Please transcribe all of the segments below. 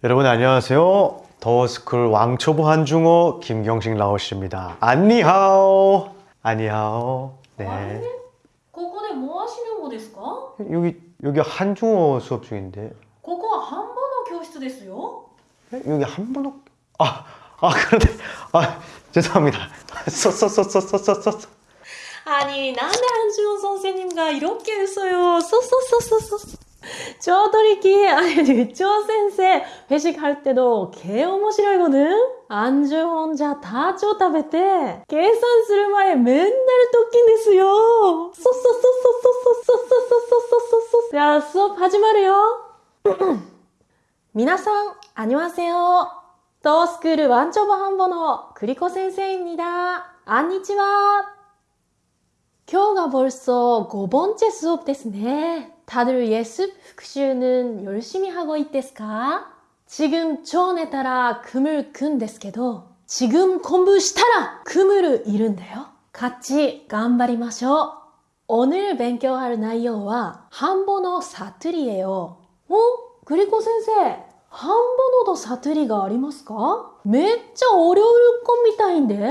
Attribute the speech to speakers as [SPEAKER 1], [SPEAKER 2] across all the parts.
[SPEAKER 1] 여러분 안녕하세요. 더스쿨 왕초보 한중어 김경식 라오씨입니다. 안니하오. 안니하오. 네.
[SPEAKER 2] ここでも足の語ですか
[SPEAKER 1] 여기 여기 한중어 수업 중인데
[SPEAKER 2] ここは半分の教室ですよ
[SPEAKER 1] 에? 여기 한번호 아, 아 그런데 아 죄송합니다. 쏘쏘쏘쏘쏘쏘쏘
[SPEAKER 2] 아니 난데 한지원 선생님가 이렇게 웃어요 쏘쏘쏘쏘 쏘 저들이기 아니 유치원 선생 회식할 때도 개面白い거든 안주 혼자 다 쪼다베테 계산 する前 맨날 토킹ですよ 쏘쏘쏘쏘쏘쏘쏘쏘쏘쏘쏘 자 수업 하지마래요 皆さん 안녕하세요 더스쿨 완초보 한번호 그리코 선생입니다 こんにちは今日が 벌써 5번째 수업 ですね. 다들 예습復習는 열심히 하고 있ですか? 지금 전에 따라 금을 근 ですけど 지금 공부したら 금을 잃은데요. 같이 頑張りましょう. 오늘 勉強할 内容は 한번호 사투리예요. 어? 그리고 선생, 한번호도 사투리가 ありますか? めっちゃ 어려울 것 みたいんで?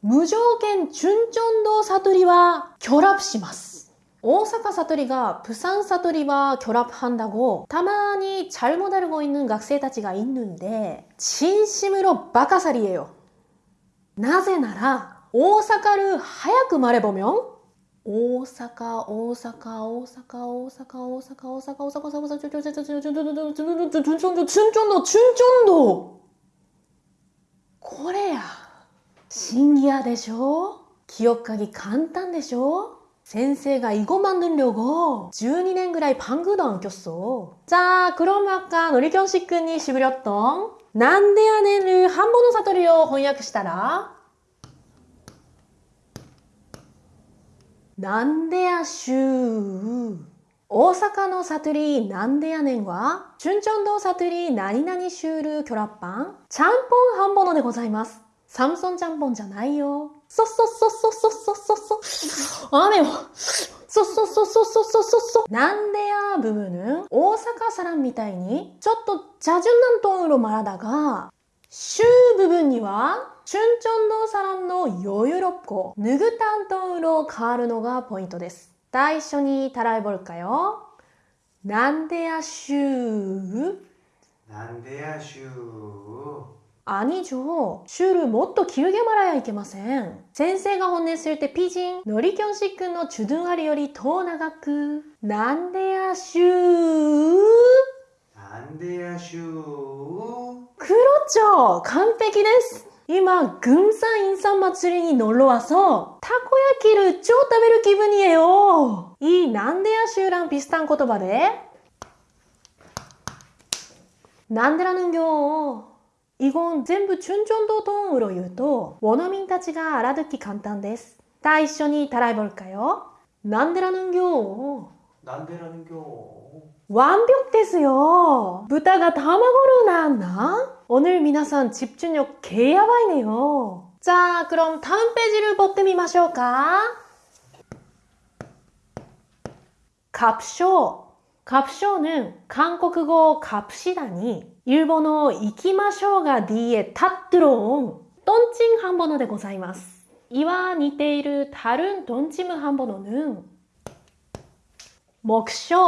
[SPEAKER 2] 무조건 준전도 사투리와 결합します. 오사카 사투리가 부산 사투리와 결합한다고 다만히 잘못 알고 있는 학생たちが 있는데 진심으로 바카살이에요. なぜなら 오사카를 早く 말해보면 오사카 오사카 오사카 오사카 오사카 오사카 오사카 오사카 준전도 준전도 준전도 こ シンギアでしょ記憶鍵簡単でしょ先生が囲碁万들려を12年ぐらいパングド番組도안켰じゃあ、黒幕かのりきょんしくんにしぶりょったん。なんでやねる半ボノの悟りを翻訳したらなんでやしゅう。大阪の悟りなんでやねんは、春春堂悟り何々シュール巨ラッパン、ちゃんぽん半ボノでございます。サムソンジャンボンじゃないよ。そそそそそそそそ。雨を。そそそそそそそそ。なんでや部分大阪サランみたいに、ちょっと茶順なんとうろまらだが、週部分には、チュンチョンドーサランの余裕六個、ぬぐたんとうろ変わるのがポイントです。最初にたらいぼるかよ。なんでや週な
[SPEAKER 1] んでや週
[SPEAKER 2] 아니죠種類もっと길게 말아야いけません。先生が本音するってピジン。のりきょんしくんのちゅどんありよりと長く。なんでや
[SPEAKER 1] しゅうな
[SPEAKER 2] んでやしゅーくろちょ完璧です。今、群山陰山祭りに乗ろうわそたこ焼きる超食べる気分にえよ。いいなんでやしゅうらんビスタン言葉で。なんでらぬんぎょう 이건 전부 춘전도 동으로 言うと 원어민たちが 알아듣기 간단 です. 다 一緒に 따라해볼까요? 난데라는요.
[SPEAKER 1] 난데라는겨.
[SPEAKER 2] 완벽 ですよ. 부타가 다마고를 낳았나? 오늘 皆さん 집중력 개 야바이네요. 자, 그럼 다음 페이지를 持ってみましょうか. 갑쇼. カプショウヌン、韓国語カプシダに、うもの行きましょうがディエタットローン、ドンチンハンボノでございます。いわ似ている、タルンドンチムハンボノヌン。目標、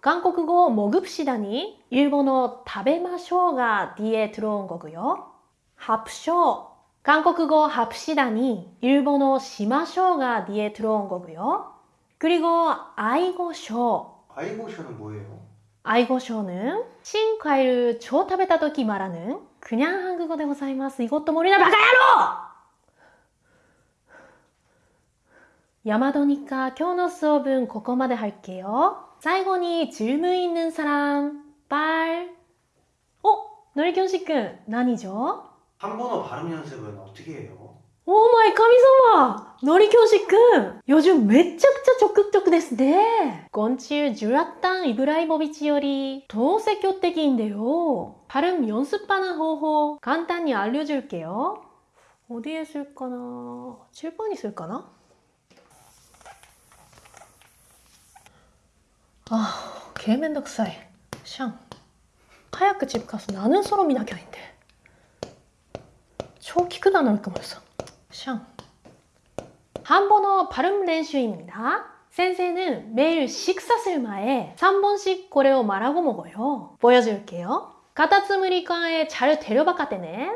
[SPEAKER 2] 韓国語をモグプシダに、うもの食べましょうがディエトローングよ。ハプショウ、韓国語をハプシダに、うものしましょうがディエトローングよ。くりご、愛語ショウ。
[SPEAKER 1] 아이고쇼는 뭐예요?
[SPEAKER 2] 아이고쇼는 신과일을 조 食べた時 말하는 그냥 한국어 でございます. 이것도 모르나 바가야로! 야마도니까 今日の 수업은 ここまで 할게요. 最後に 질문 있는 사람, 빨. 어? のりきょんしくん、何じゃ
[SPEAKER 1] 한번어 발음 연습은 어떻게 해요?
[SPEAKER 2] 오 마이 카미사마! 노리교시 군! 요즘 매짝짜 적극적 ですね. 건칠 주라탄 이브라이모비치 요리 더積極的인데요. 발음 연습하는 호호 간단히 알려줄게요. 어디에 쓸까나? 7번이 쓸까나? 아, 개맨덕사이. 샹. 하얗게 집 가서 나는 서로 미나게 아닌데. 超聞くなのかもさ。シャ ン。 한번어 발음練習입니다. 센세는 매일 식사 쓸 마에 3번씩 고래を말하고 먹어요. 보여줄게요. 카타츠무리카에 잘 데려박았대네.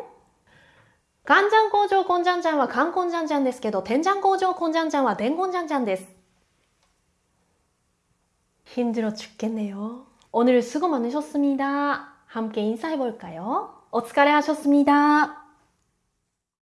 [SPEAKER 2] 간장고조 곤장장와 간곤장장 ですけど 된장고조 곤장장와 된곤장장 です. 힘들어 죽겠네요. 오늘 수고 많으셨습니다. 함께 인사해볼까요? お疲れ하셨습니다.